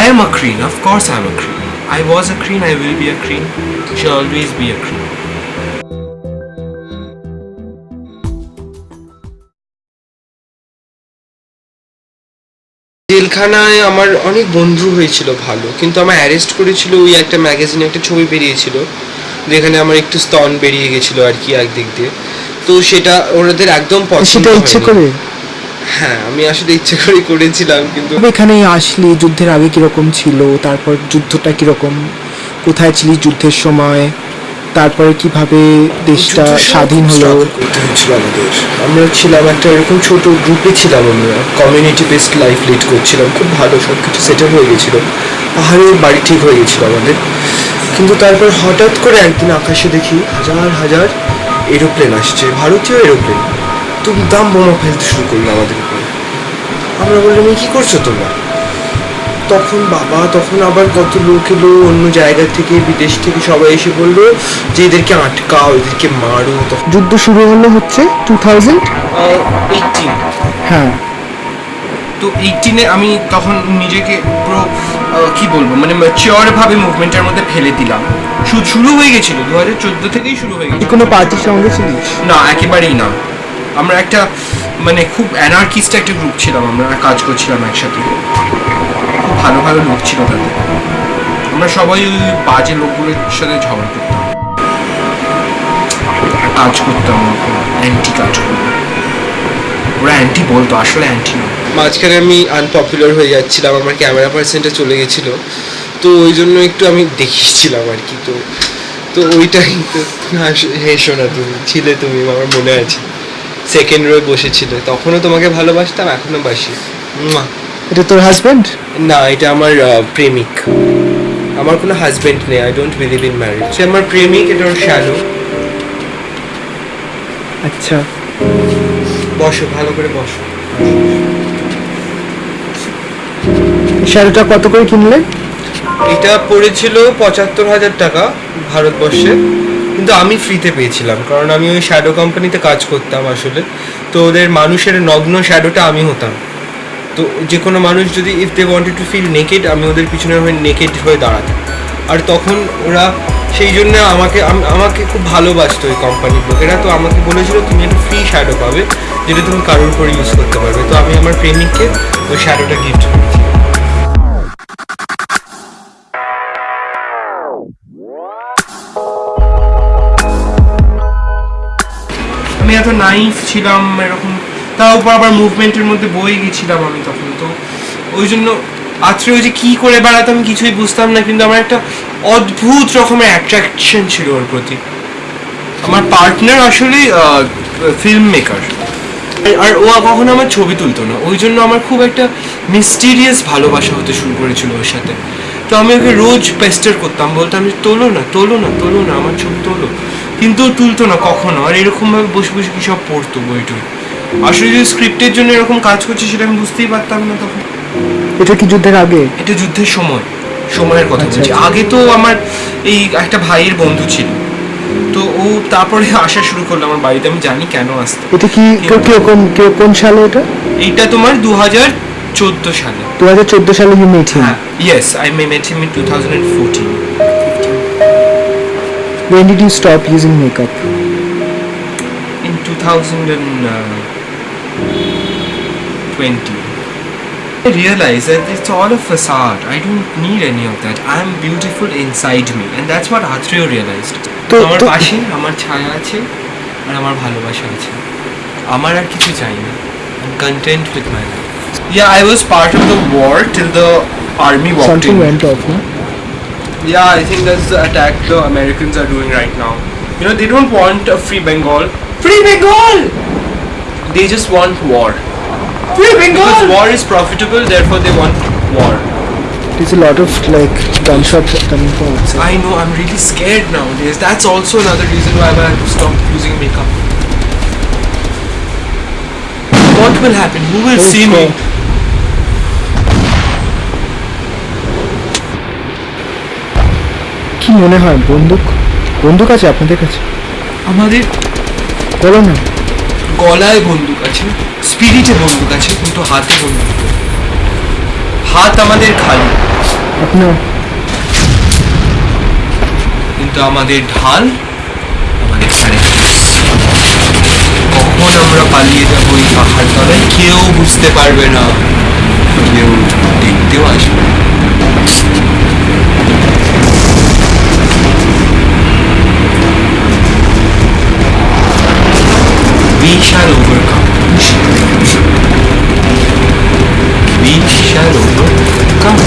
I am a Kreen, of course I am a Kreen. I was a Kreen, I will be a Kreen. Shall always be a Kreen. জেলখানায় আমার অনেক বন্ধু হয়েছিল ভালো কিন্তু আমার অ্যারেস্ট করেছিল ওই একটা ম্যাগাজিনে একটা ছবি বেরিয়েছিল যেখানে আমার একটু স্তন বেরিয়ে গেছিল আর কি একদিক দিয়ে তো সেটা ওনাদের একদম পছন্দ সেটা ইচ্ছে হয়নি। করে হ্যাঁ আমি আসলে ইচ্ছে করে করেছিলাম কিন্তু এখানে আসলি যুদ্ধের আগে কীরকম ছিল? তারপর যুদ্ধটা কীরকম? কোথায় ছিলি যুদ্ধের সময়? তারপরে কীভাবে দেশটা স্বাধীন হলো? করতে হয়েছিল আমাদের। আমরা ছিলাম একটা এরকম ছোট গ্রুপে ছিলাম আমরা। কমিউনিটি বেসড লাইফ লিড করছিলাম। খুব ভালো সব কিছু সেটেল হয়ে গেছিল। পাহাড়ের বাড়ি ঠিক হয়ে গেছিল আমাদের। কিন্তু তারপর হঠাৎ করে একদিন আকাশে দেখি হাজার হাজার এরোপ্লেন আসছে। ভারতীয় এরোপ্লেন দাম বোমা ফেলতে শুরু করল আমাদের উপরে। আমরা বললাম "এ কি করছ তোমরা? তখন বাবা তখন আবার কত লোক এলো অন্য জায়গা থেকে বিদেশ থেকে সবাই এসে বলল যে এদেরকে আটকাও এদেরকে মারো। তখন যুদ্ধ শুরু হলো হচ্ছে টু থাউজেন্ড এইটিন হ্যাঁ। তো এইটিনে আমি তখন নিজেকে পুরো কি বলব মানে ম্যাচিওর ভাবে মুভমেন্টের মধ্যে ফেলে দিলাম। শুরু হয়ে গেছিল দু হাজার চোদ্দ থেকেই শুরু হয়ে গেছিল। কোনো পার্টির সঙ্গে ছিলিস? না একেবারেই না। আমরা একটা মানে খুব অ্যানার্কিস্ট একটা গ্রুপ ছিলাম, আমরা কাজ করছিলাম একসাথে। খুব ভালো ভালো লোক ছিল তাদের। আমরা সবাই ওই বাজে লোকগুলোর সাথে ঝগড়া করতাম। কাজ করতাম অ্যান্টি কাজ করতাম। ওরা অ্যান্টি বলতো, আসলে অ্যান্টি মাঝখানে আমি আনপপুলার হয়ে যাচ্ছিলাম, আমার ক্যামেরা পার্সেন্টটা চলে গেছিল। তো ওই জন্য একটু আমি দেখিয়েছিলাম আর কি, তো তো ওইটাই তো হেসো না তুমি, ছিলে তুমি, আমার মনে আছে। সেকেন্ড রোয়ে বসেছিলে। তখনও তোমাকে ভালোবাসতাম এখনও বাসি। এটা তোর হাজবেন্ড না এটা আমার প্রেমিক। আমার কোনো হাজবেন্ড নেই I don't believe in marriage সে আমার প্রেমিক এটা ওর শ্যালো। আচ্ছা। বসো ভালো করে বসো। শাড়িটা কত করে কিনলে? এটা পড়েছিল পঁচাত্তর হাজার টাকা ভারতবর্ষে। কিন্তু আমি ফ্রিতে পেয়েছিলাম, কারণ আমি ওই শ্যাডো কোম্পানিতে কাজ করতাম আসলে। তো ওদের মানুষের নগ্ন শ্যাডোটা আমি হতাম। তো যে কোনো মানুষ যদি if they wanted to feel naked আমি ওদের পিছনে হয়ে নেকেড হয়ে দাঁড়াতাম। আর তখন ওরা সেই জন্য আমাকে আমাকে খুব ভালোবাসতো ওই কোম্পানির লোকেরা তো আমাকে বলেছিল, তুমি একটা ফ্রি শ্যাডো পাবে, যেটা তুমি কারোর উপর ইউজ করতে পারবে। তো আমি আমার প্রেমিককে ওই শ্যাডোটা গিফট করেছি। আমি এত নাইফ ছিলাম এরকম। তার উপর আবার মুভমেন্টের মধ্যে বয়ে গেছিলাম আমি তখন। তো ওই জন্য আত্রে ওই যে কী করে বেড়াতাম কিছুই বুঝতাম না, কিন্তু আমার একটা অদ্ভুত রকমের অ্যাট্রাকশন ছিল ওর প্রতি। আমার পার্টনার আসলে ফিল্ম মেকার আর ও কখনো আমার ছবি তুলতো না। ওই জন্য আমার খুব একটা মিস্টিরিয়াস ভালোবাসা হতে শুরু করেছিল ওর সাথে। তো আমি ওকে রোজ পেস্টার করতাম। বলতাম তোলো না তোলো না তোলো না, আমার ছবি তোলো। কিন্তু তুলতো না কখনো। আর এরকমভাবে বসে বসে কি সব পড়তো বই টই আসলে যদি স্ক্রিপ্টের জন্য এরকম কাজ করছে সেটা আমি বুঝতেই পারতাম না তখন। এটা কি যুদ্ধের আগে? এটা যুদ্ধের সময়। সময়ের কথা আচ্ছা, বলছি। আচ্ছা। আগে তো আমার এই একটা ভাইয়ের বন্ধু ছিল। তো ও তারপরে আসা শুরু করল আমার বাড়িতে। আমি জানি কেন আসতে। এটা কি কেউ কোন সালে এটা? এইটা তোমার দু হাজার চোদ্দ সালে। দু হাজার চোদ্দ সালে ইউ মেট হিম হ্যাঁ yes I may met him in two thousand fourteen when did you stop using makeup in 2020 I realized that it's all a facade. I don't need any of that. I'm beautiful inside me, and that's what Atreo realized. তো- আমার তো- পাশে আমার ছায়া আছে আর আমার ভালোবাসা আছে আমার আর কিছু চাই না I'm content with my life. Yeah, I was part of the war till the army walked something in. went off no? Yeah, I think that's the attack the Americans are doing right now. You know, they don't want a free Bengal. Free Bengal! They just want war. Free Bengal! Because war is profitable, therefore they want war. there's a lot of like gunshots coming from outside I know, I'm really scared nowadays. That's also another reason why I have to stop using makeup. What will happen? Who will Oh, see me? কি মনে হয় বন্দুক? বন্দুক আছে আপনাদের কাছে? আমাদের বলো না। গলায় বন্দুক আছে স্পিরিটে বন্দুক আছে কিন্তু হাতে বন্দুক হাত আমাদের খালি। আপনার কিন্তু আমাদের ঢাল আমাদের প্যারাডাইস কখন আমরা পালিয়ে যাব এই পাহাড় তলায় কেউ বুঝতে পারবে না। কেউ দেখতেও আসবে We shall overcome. We shall overcome.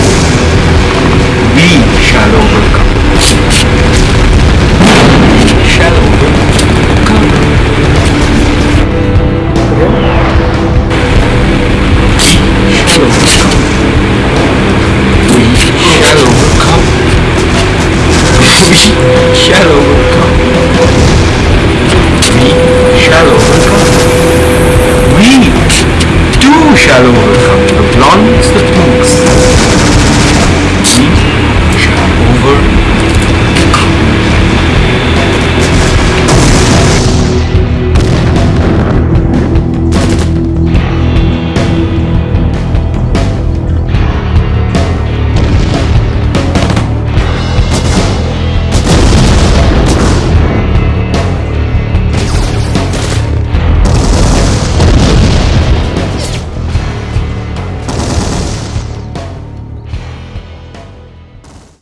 We shall overcome. We shall overcome. We shall overcome. We shall overcome.